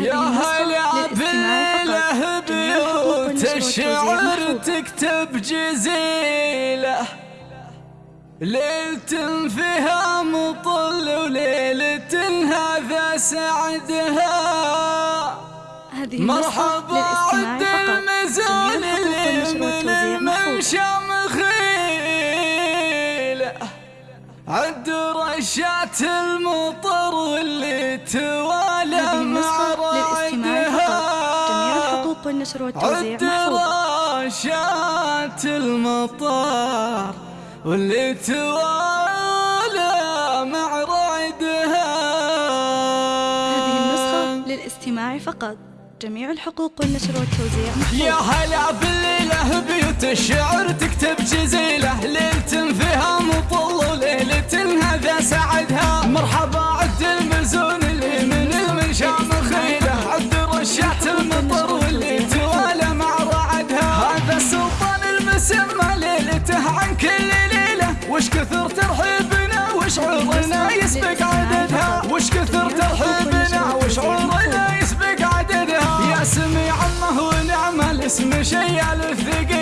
يا هلا بالله بيوت الشعر تكتب جزيلة ليلة فيها مطل وليلة هذا سعدها. مرحبا عد المزون اللي من المنشى مخيلة عد رشات المطر واللي توالى مع والتوزيع محفوظة راشات المطار واللي توالى مع رعدها هذه النسخة للاستماع فقط. جميع الحقوق والنشر والتوزيع محفوظة يا هلا بالليلة بيوت الشعر تكتب جزيلة ليلة فيها مطل سما ليلته عن كل ليلة. وش كثر ترحيبنا وشعورنا يسبق عددها. وش كثر ترحيبنا وشعورنا يسبق عددها. يا سميع الله ونعم الاسم شيال الثقيلة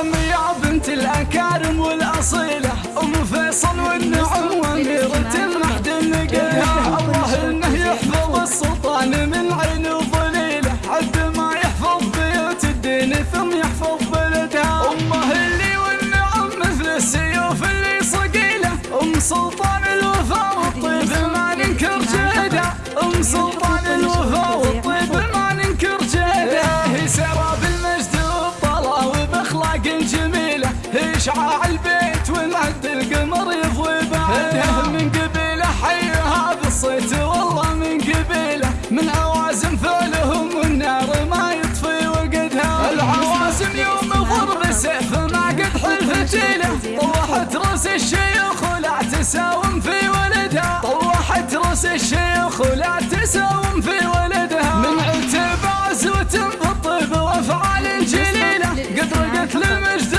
والنعم يا بنت الأكارم والأصيلة أم فيصل والنعم بعده من قبيله حي هذا الصيت والله من قبيله من عوازم ثولهم والنار ما يطفي وقدها. العوازم يوم ضرب سيف ما قد حلف جيله. طوحت رأس الشيوخ ولا تساوم في ولدها. طوحت رأس الشيوخ ولا تساوم في ولدها. من عتب عزوة بالطيب وافعال جليله قد رقت لمجد